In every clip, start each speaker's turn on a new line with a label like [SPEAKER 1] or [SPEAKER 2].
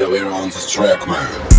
[SPEAKER 1] Yeah, we're on this track, man.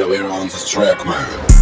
[SPEAKER 1] Yeah, we're on this track, man.